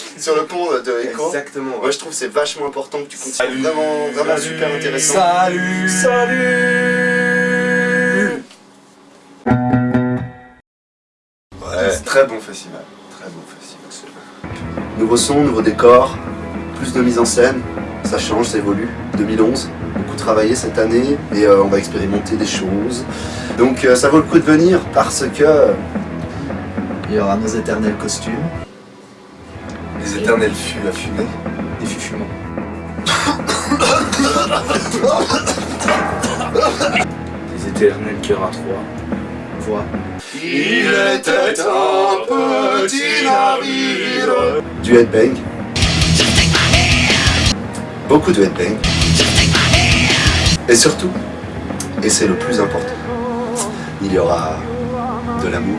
sur le pont de Echo. Exactement. Moi je trouve que c'est vachement important que tu continues. Vraiment, vraiment super intéressant. Salut Salut Ouais, très bon festival. Très bon festival. Nouveau son, nouveau décor, plus de mise en scène, ça change, ça évolue. 2011, beaucoup travaillé cette année et euh, on va expérimenter des choses. Donc euh, ça vaut le coup de venir parce que Il y aura nos éternels costumes, Les éternels fûts à fumer. des fufuments. Les éternels cœurs à trois. Voix. Il était un petit navire. Du headbang. Beaucoup de headbang. Et surtout, et c'est le plus important, il y aura de l'amour.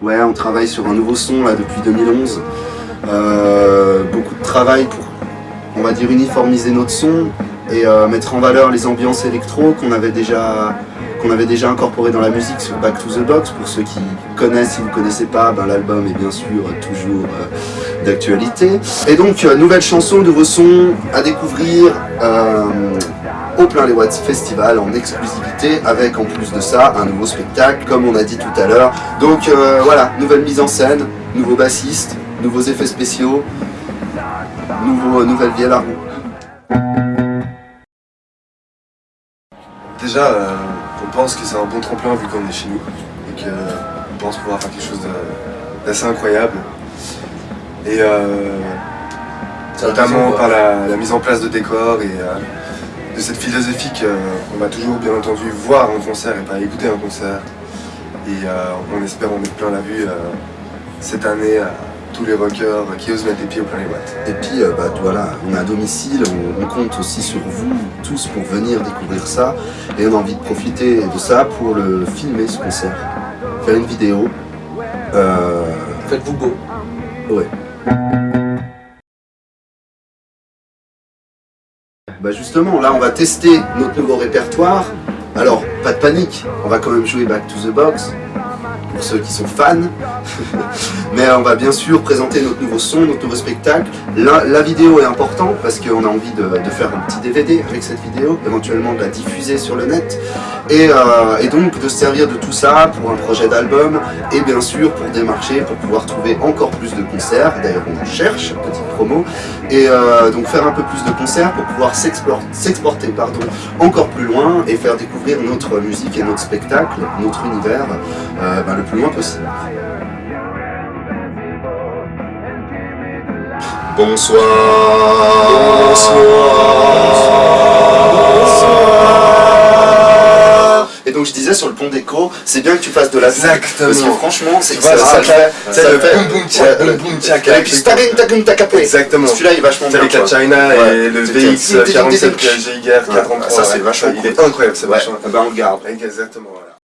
Ouais, on travaille sur un nouveau son là depuis 2011. Euh, beaucoup de travail pour, on va dire, uniformiser notre son et euh, mettre en valeur les ambiances électro qu'on avait déjà qu'on avait déjà incorporé dans la musique sur Back to the Box. Pour ceux qui connaissent, si vous ne connaissez pas, ben, l'album est bien sûr toujours euh, d'actualité. Et donc, euh, nouvelle chanson, nouveau son à découvrir euh, au plein les Watts Festival en exclusivité avec en plus de ça un nouveau spectacle comme on a dit tout à l'heure. Donc euh, voilà, nouvelle mise en scène, nouveau bassiste, nouveaux effets spéciaux, nouveau, nouvelle vie à la roue. Déjà, euh, on pense que c'est un bon tremplin vu qu'on est chez nous et qu'on pense pouvoir faire quelque chose d'assez incroyable. Et euh, notamment par la, la mise en place de décors et euh, de cette philosophie qu'on va toujours bien entendu voir en concert et pas écouter un concert. Et euh, on espère en mettre plein la vue euh, cette année à tous les rockers qui osent mettre les pieds au plein les watts. Et puis euh, bah, voilà, on est à domicile, on, on compte aussi sur vous tous pour venir découvrir ça et on a envie de profiter de ça pour le filmer ce concert, faire une vidéo. Euh, Faites-vous beau. Ouais. Bah justement, là on va tester notre nouveau répertoire. Alors, pas de panique, on va quand même jouer Back to the Box, pour ceux qui sont fans. Mais on va bien sûr présenter notre nouveau son, notre nouveau spectacle. La, vidéo est importante parce qu'on a envie de, faire un petit DVD avec cette vidéo, éventuellement de la diffuser sur le net. Et, euh, et donc de se servir de tout ça pour un projet d'album et bien sûr pour démarcher, pour pouvoir trouver encore plus de concerts. D'ailleurs on en cherche, petite promo. Et euh, donc faire un peu plus de concerts pour pouvoir s'expor- s'exporter encore plus loin et faire découvrir notre musique et notre spectacle, notre univers, euh, ben, plus loin possible. Bonsoir. Et donc je disais sur le pont d'écho, c'est bien que tu fasses de la Exactement. Parce que franchement, c'est ça, ça ça le fait- boum boum tchak, ouais, boum le- boum tchak, Et puis stagum tagum takapé. Exactement. Celui-là il est vachement bien. Avec la. China et le VX c'est- 47 c'est- Giger 433. ça, c'est vachement Il est incroyable, c'est vachement. bah on le garde. Exactement.